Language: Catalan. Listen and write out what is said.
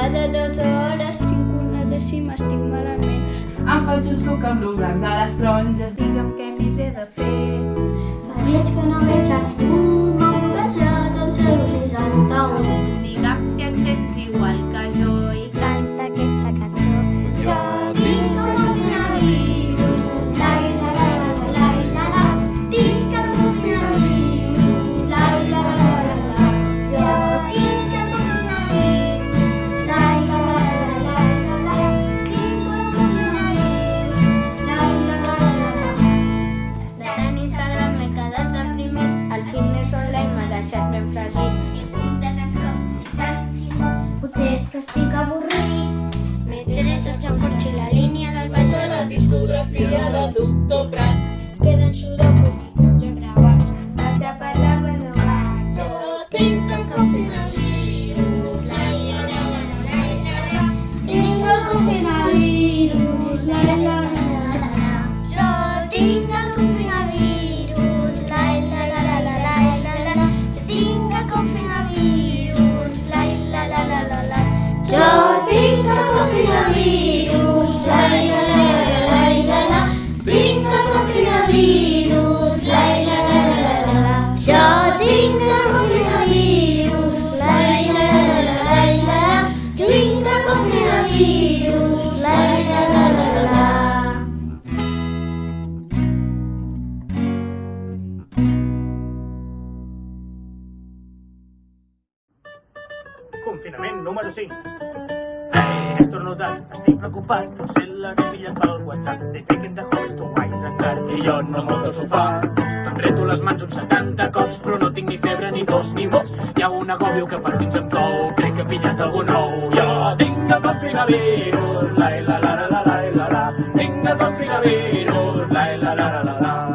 cada dues hores, tinc una dècima, estic malament. Em faig un suc amb l'oblanc de les taronges. Digue'm què més he de fer. Fa dies que no veig a cops fins al. Potser és que estic avorrit. M'he tret el joc i la línia del baix de la discografia de Doctor Prats. Queden sudokus i punts gravats. Vaig a parlar renovats. No tinc el confinament. Tinc el confinament. 저 Confinament número 5. Hey, he estornudat, estic preocupat, potser l'he pillat pel WhatsApp. They taken the host to wise and car. I jo no moc al sofà. Em reto les mans uns 70 cops, però no tinc ni febre, ni tos, ni mos. Hi ha un agòbio que per dins em cou, crec que he pillat algú nou. Jo tinc el coronavirus, la la la la la la la la. Tinc el coronavirus, la la la la la